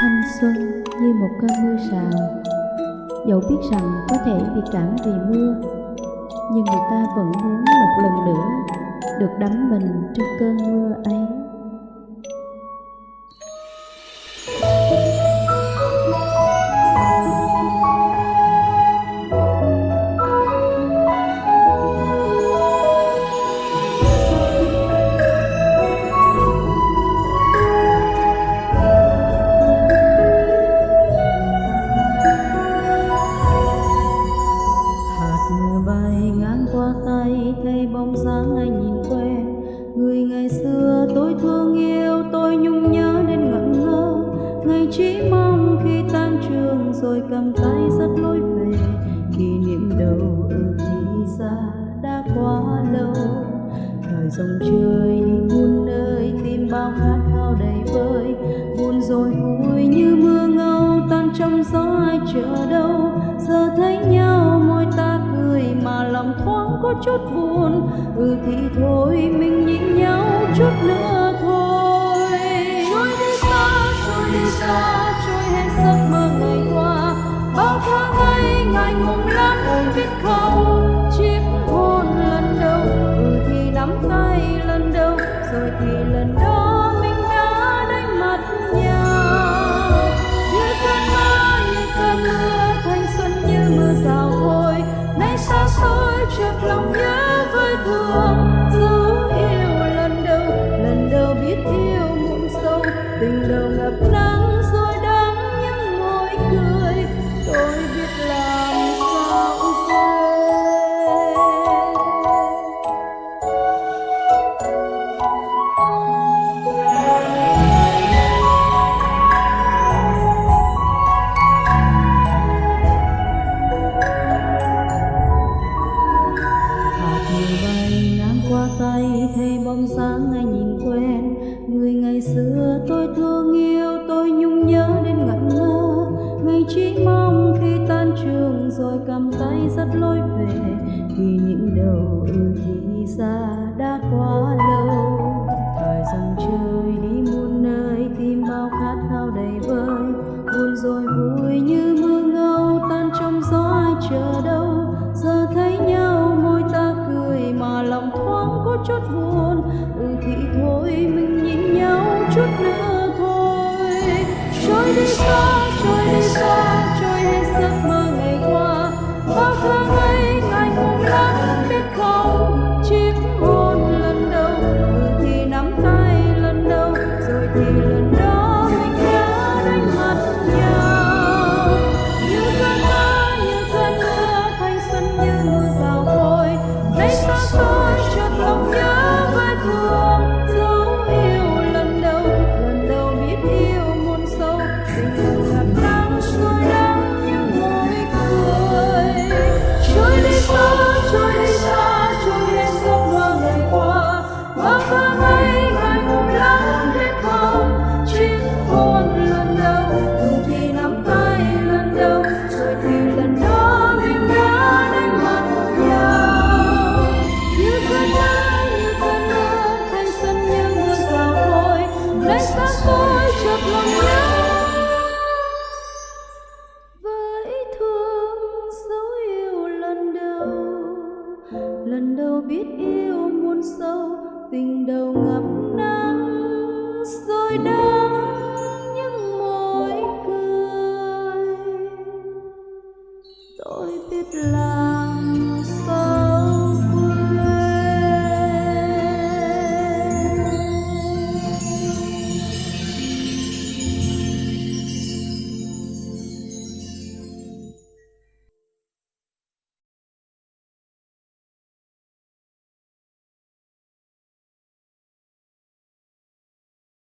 Thanh xuân như một cơn mưa rào. Dẫu biết rằng có thể bị cảm vì mưa, Nhưng người ta vẫn muốn một lần nữa Được đắm mình trong cơn mưa ấy. Rồi cầm tay dắt lối về. Kỷ niệm đầu ở thì xa đã quá lâu. Thời dòng trời đi muôn nơi tim bao khát khao đầy vơi. Buồn rồi vui như mưa ngâu, tan trong gió ai chờ đâu. Giờ thấy nhau, môi ta cười mà lòng thoáng có chút buồn. Ừ thì thôi, mình nhìn nhau chút nữa thôi. Trôi đi xa, trôi đi xa, trôi hết giấc chợt lòng nhớ với thương. Dấu yêu lần đầu lần đầu biết yêu muộn sâu. Tình đầu thấy bóng dáng ai nhìn quen. Người ngày xưa tôi thương yêu, tôi nhung nhớ đến ngẩn ngơ. Ngày chỉ mong khi tan trường rồi cầm tay dắt lối về. Kỷ niệm đầu chút buồn. Ừ thì thôi mình nhìn nhau chút nữa thôi. Trôi đi xa yêu muôn sâu tình đầu ngập nắng. Rồi đắng những môi cười. Tôi biết là